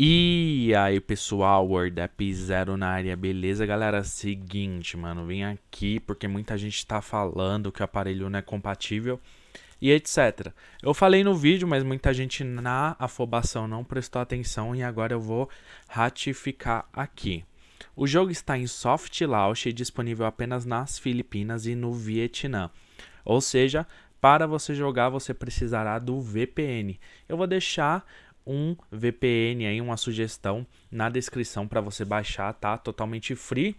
E aí pessoal, WordApp Zero na área, beleza galera? Seguinte, mano, vim aqui porque muita gente tá falando que o aparelho não é compatível e etc. Eu falei no vídeo, mas muita gente na afobação não prestou atenção e agora eu vou ratificar aqui. O jogo está em soft launch e disponível apenas nas Filipinas e no Vietnã. Ou seja, para você jogar você precisará do VPN. Eu vou deixar um VPN aí, uma sugestão na descrição para você baixar, tá? Totalmente free.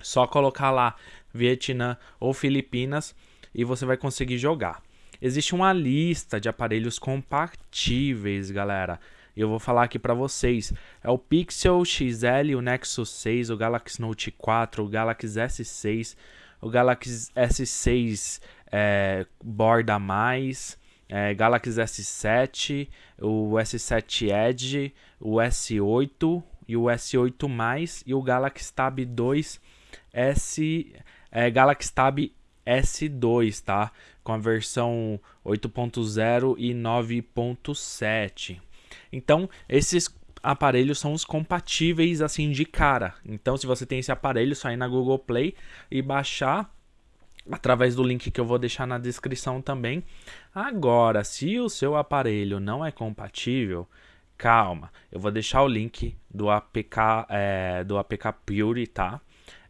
Só colocar lá Vietnã ou Filipinas e você vai conseguir jogar. Existe uma lista de aparelhos compatíveis, galera. Eu vou falar aqui para vocês. É o Pixel XL, o Nexus 6, o Galaxy Note 4, o Galaxy S6, o Galaxy S6 é, borda mais, é, Galaxy S7, o S7 Edge, o S8 e o S8 mais e o Galaxy Tab 2 S é, Galaxy Tab S2, tá? Com a versão 8.0 e 9.7. Então, esses aparelhos são os compatíveis assim de cara. Então, se você tem esse aparelho, só ir na Google Play e baixar através do link que eu vou deixar na descrição também. Agora, se o seu aparelho não é compatível, calma, eu vou deixar o link do APK, é, do APK Pure, tá?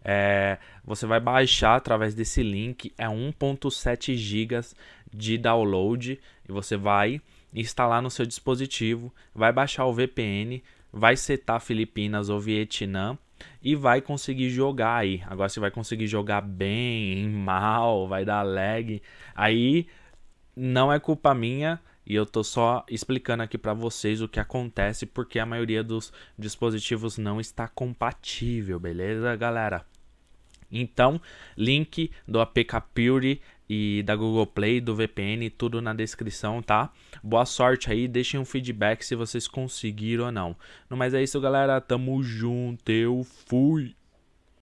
É, você vai baixar através desse link, é 1.7 GB de download e você vai instalar no seu dispositivo, vai baixar o VPN, vai setar Filipinas ou Vietnã e vai conseguir jogar aí. Agora você vai conseguir jogar bem, mal, vai dar lag. Aí não é culpa minha e eu tô só explicando aqui para vocês o que acontece porque a maioria dos dispositivos não está compatível, beleza, galera? Então, link do APK Pure e da Google Play, do VPN, tudo na descrição, tá? Boa sorte aí, deixem um feedback se vocês conseguiram ou não. No mais é isso, galera. Tamo junto, eu fui!